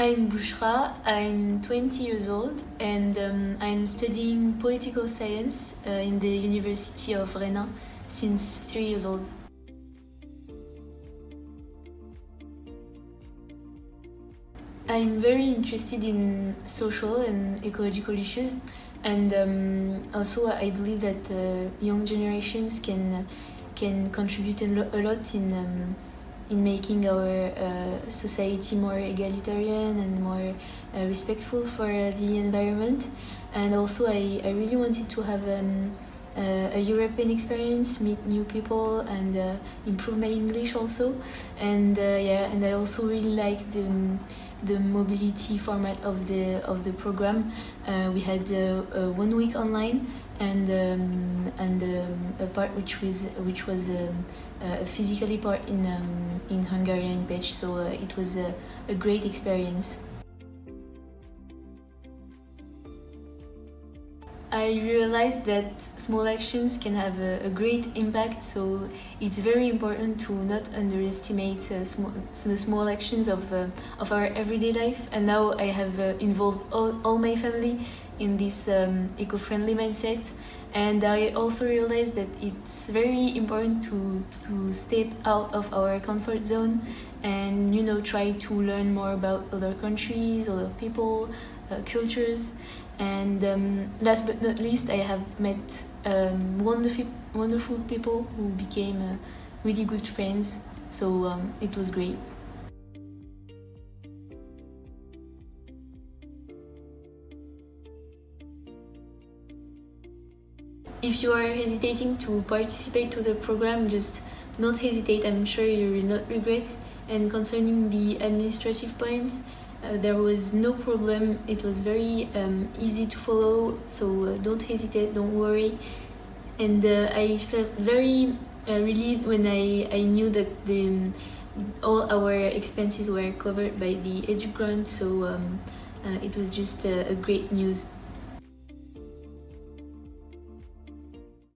I'm Bushra, I'm 20 years old and um, I'm studying political science uh, in the University of Rennes since three years old. I'm very interested in social and ecological issues and um, also I believe that uh, young generations can can contribute a, lot in um, in making our uh, society more egalitarian and more uh, respectful for the environment and also I, I really wanted to have um, uh, a European experience, meet new people and uh, improve my English also and uh, yeah and I also really like the the mobility format of the of the program. Uh, we had one week online and um, and um, a part which was which was um, a physically part in um, in Hungarian pitch. So uh, it was a, a great experience. I realized that small actions can have a, a, great impact, so it's very important to not underestimate uh, the small actions of, uh, of our everyday life. And now I have uh, involved all, all my family in this um, eco-friendly mindset. And I also realized that it's very important to, to step out of our comfort zone and, you know, try to learn more about other countries, other people, uh, cultures and um, last but not least I have met um, wonderful, wonderful people who became uh, really good friends so um, it was great. If you are hesitating to participate to the program, just don't hesitate, I'm sure you will not regret. And concerning the administrative points, uh, there was no problem, it was very um, easy to follow, so uh, don't hesitate, don't worry. And uh, I felt very uh, relieved when I, I knew that the, um, all our expenses were covered by the EduGrant, so um, uh, it was just a great news.